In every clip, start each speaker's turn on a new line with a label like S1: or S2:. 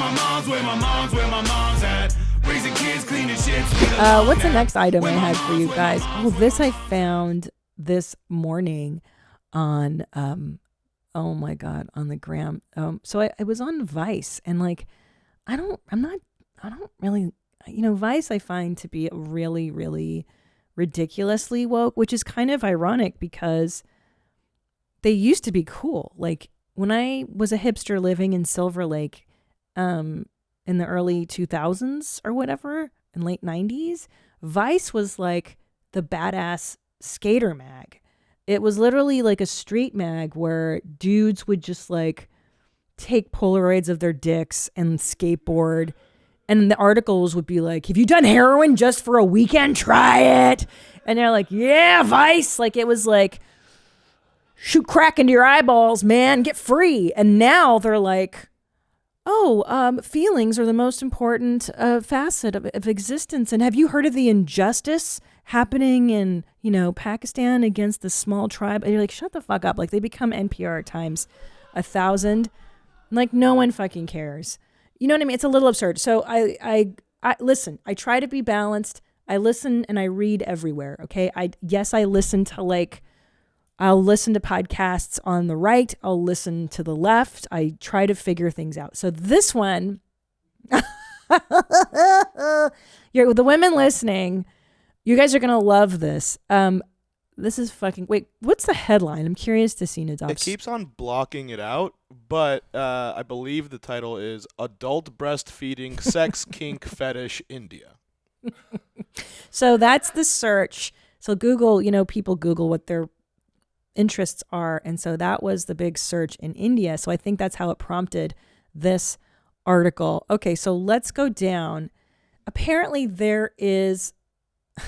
S1: my mom's, where my mom's, where my mom's at. Raising kids, cleaning shit.
S2: Uh, what's the next item I had for you guys? Oh, this I found this morning on um oh my god on the gram. Um, so I, I was on Vice and like I don't I'm not I don't really you know Vice I find to be really really ridiculously woke, which is kind of ironic because they used to be cool. Like when I was a hipster living in Silver Lake, um, in the early 2000s or whatever, in late 90s, Vice was like the badass skater mag. It was literally like a street mag where dudes would just like take Polaroids of their dicks and skateboard. And the articles would be like, Have you done heroin just for a weekend? Try it. And they're like, Yeah, Vice. Like it was like, shoot crack into your eyeballs, man, get free. And now they're like, oh, um, feelings are the most important uh, facet of, of existence. And have you heard of the injustice happening in, you know, Pakistan against the small tribe? And you're like, shut the fuck up. Like they become NPR times a thousand. Like no one fucking cares. You know what I mean? It's a little absurd. So I, I, I listen. I try to be balanced. I listen and I read everywhere. Okay. I yes, I listen to like I'll listen to podcasts on the right, I'll listen to the left. I try to figure things out. So this one, you're the women listening, you guys are gonna love this. Um, this is fucking wait. What's the headline? I'm curious to see Nadav's.
S3: It keeps on blocking it out, but uh, I believe the title is "Adult Breastfeeding Sex Kink Fetish India."
S2: so that's the search. So Google, you know, people Google what their interests are. And so that was the big search in India. So I think that's how it prompted this article. Okay, so let's go down. Apparently, there is.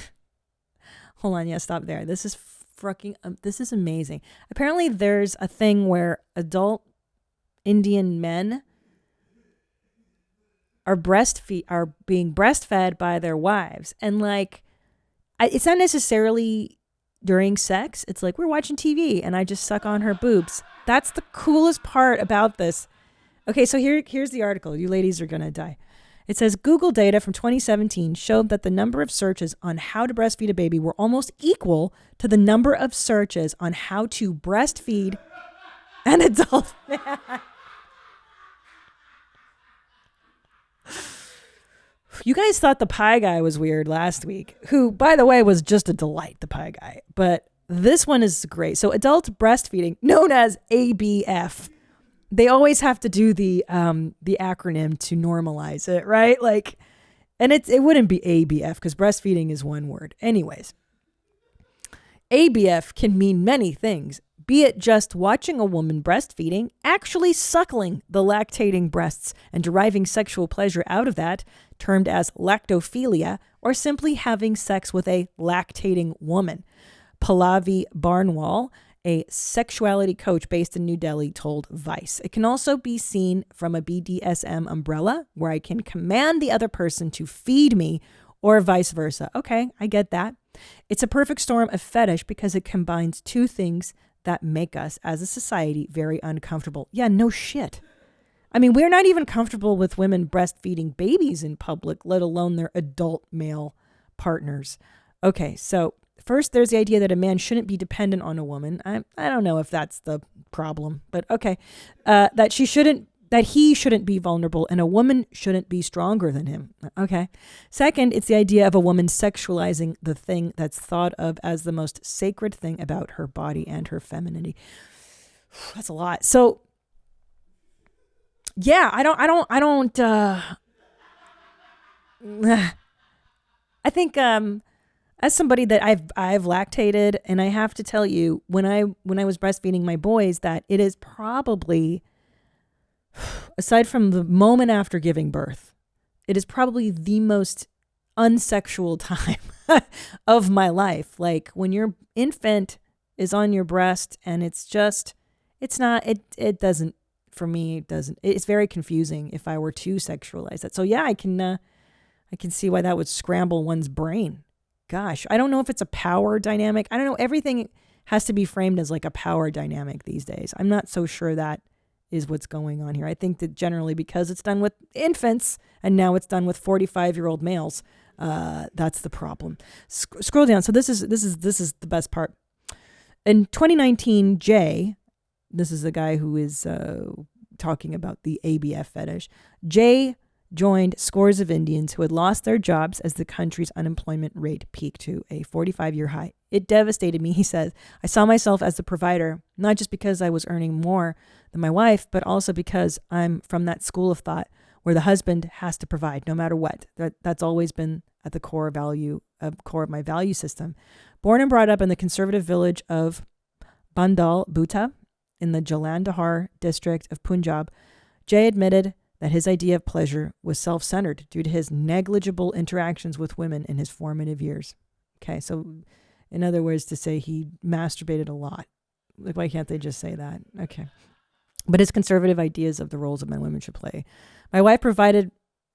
S2: Hold on, yeah, stop there. This is fucking. Um, this is amazing. Apparently, there's a thing where adult Indian men are breastfeed are being breastfed by their wives, and like, it's not necessarily during sex, it's like we're watching TV and I just suck on her boobs. That's the coolest part about this. Okay, so here here's the article. You ladies are going to die. It says Google data from 2017 showed that the number of searches on how to breastfeed a baby were almost equal to the number of searches on how to breastfeed an adult man. You guys thought the pie guy was weird last week, who, by the way, was just a delight, the pie guy. But this one is great. So, adult breastfeeding, known as ABF, they always have to do the um, the acronym to normalize it, right? Like, and it it wouldn't be ABF because breastfeeding is one word. Anyways, ABF can mean many things, be it just watching a woman breastfeeding, actually suckling the lactating breasts and deriving sexual pleasure out of that, termed as lactophilia, or simply having sex with a lactating woman. Pallavi Barnwal, a sexuality coach based in New Delhi, told Vice. It can also be seen from a BDSM umbrella where I can command the other person to feed me or vice versa. Okay, I get that. It's a perfect storm of fetish because it combines two things that make us as a society very uncomfortable. Yeah, no shit. I mean, we're not even comfortable with women breastfeeding babies in public, let alone their adult male partners. Okay, so first there's the idea that a man shouldn't be dependent on a woman. I, I don't know if that's the problem, but okay. Uh, that she shouldn't that he shouldn't be vulnerable and a woman shouldn't be stronger than him. Okay. Second, it's the idea of a woman sexualizing the thing that's thought of as the most sacred thing about her body and her femininity. That's a lot. So yeah, I don't I don't I don't uh I think um as somebody that I've I've lactated and I have to tell you when I when I was breastfeeding my boys that it is probably aside from the moment after giving birth, it is probably the most unsexual time of my life. Like when your infant is on your breast and it's just, it's not, it, it doesn't, for me, it doesn't, it's very confusing if I were to sexualize that. So yeah, I can, uh, I can see why that would scramble one's brain. Gosh, I don't know if it's a power dynamic. I don't know. Everything has to be framed as like a power dynamic these days. I'm not so sure that is what's going on here. I think that generally because it's done with infants and now it's done with 45 year old males, uh, that's the problem. Sc- scroll down. So this is this is this is the best part. In 2019, Jay, this is the guy who is uh, talking about the ABF fetish. Jay joined scores of Indians who had lost their jobs as the country's unemployment rate peaked to a 45 year high. It devastated me, he says. I saw myself as the provider, not just because I was earning more than my wife, but also because I'm from that school of thought where the husband has to provide no matter what. That, that's always been at the core value, uh, core of my value system. Born and brought up in the conservative village of Bandal Butta in the Jalandhar district of Punjab, Jay admitted that his idea of pleasure was self centered due to his negligible interactions with women in his formative years. Okay, so in other words, to say he masturbated a lot. Like, why can't they just say that? Okay. But his conservative ideas of the roles of men and women should play. My wife provided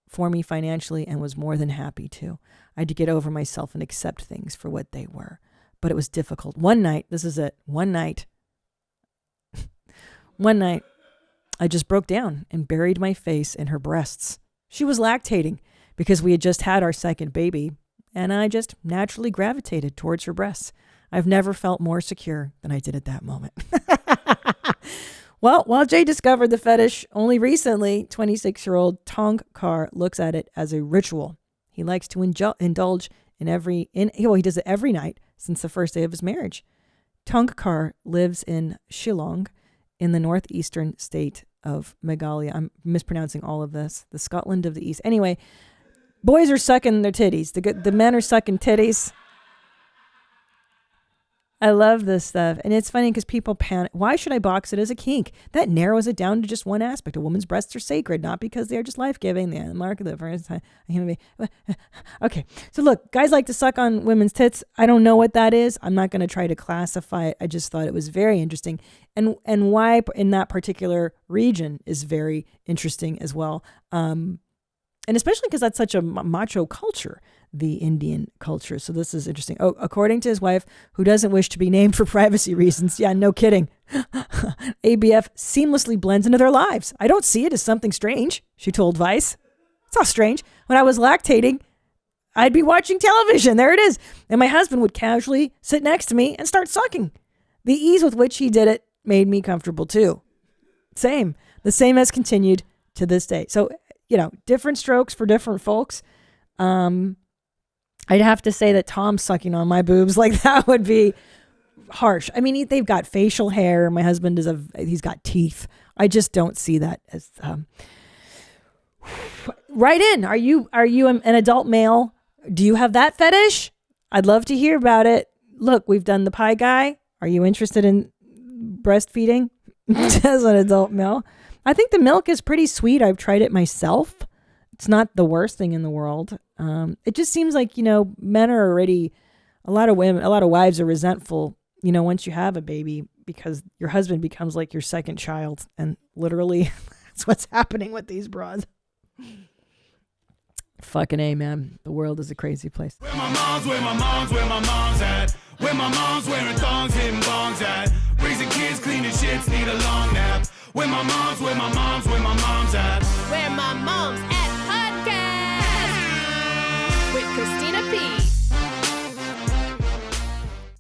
S2: for me financially and was more than happy to. I had to get over myself and accept things for what they were. But it was difficult. One night, this is it, one night, one night, I just broke down and buried my face in her breasts. She was lactating because we had just had our second baby, and I just naturally gravitated towards her breasts. I've never felt more secure than I did at that moment. well, while Jay discovered the fetish only recently, 26 year old Tong Kar looks at it as a ritual. He likes to indulge in every, in, well, he does it every night since the first day of his marriage. Tong Kar lives in Shillong in the northeastern state of Meghalaya. I'm mispronouncing all of this. The Scotland of the East. Anyway, boys are sucking their titties. The the men are sucking titties. I love this stuff. And it's funny because people panic. Why should I box it as a kink? That narrows it down to just one aspect. A woman's breasts are sacred, not because they are just life giving. They are the mark of the first time. Okay. So, look, guys like to suck on women's tits. I don't know what that is. I'm not going to try to classify it. I just thought it was very interesting. And, and why in that particular region is very interesting as well. Um, and especially because that's such a macho culture the Indian culture. So this is interesting. Oh, according to his wife, who doesn't wish to be named for privacy reasons. Yeah, no kidding. ABF seamlessly blends into their lives. I don't see it as something strange, she told Vice. It's not strange. When I was lactating, I'd be watching television. There it is. And my husband would casually sit next to me and start sucking. The ease with which he did it made me comfortable too. Same. The same has continued to this day. So, you know, different strokes for different folks. Um, I'd have to say that Tom sucking on my boobs like that would be harsh. I mean, they've got facial hair. My husband is a he's got teeth. I just don't see that as um, right in. Are you are you an adult male? Do you have that fetish? I'd love to hear about it. Look, we've done the pie guy. Are you interested in breastfeeding as an adult male? I think the milk is pretty sweet. I've tried it myself. It's not the worst thing in the world. Um, it just seems like you know men are already a lot of women, a lot of wives are resentful. You know, once you have a baby, because your husband becomes like your second child, and literally, that's what's happening with these broads. Fucking a man. The world is a crazy place.
S1: Where my mom's, where my mom's, where my mom's at. Where my mom's wearing thongs, hitting bongs at. Raising kids, cleaning shits, need a long nap. Where my mom's, where my mom's, where my mom's at.
S4: Where my mom's at podcast with Christina P.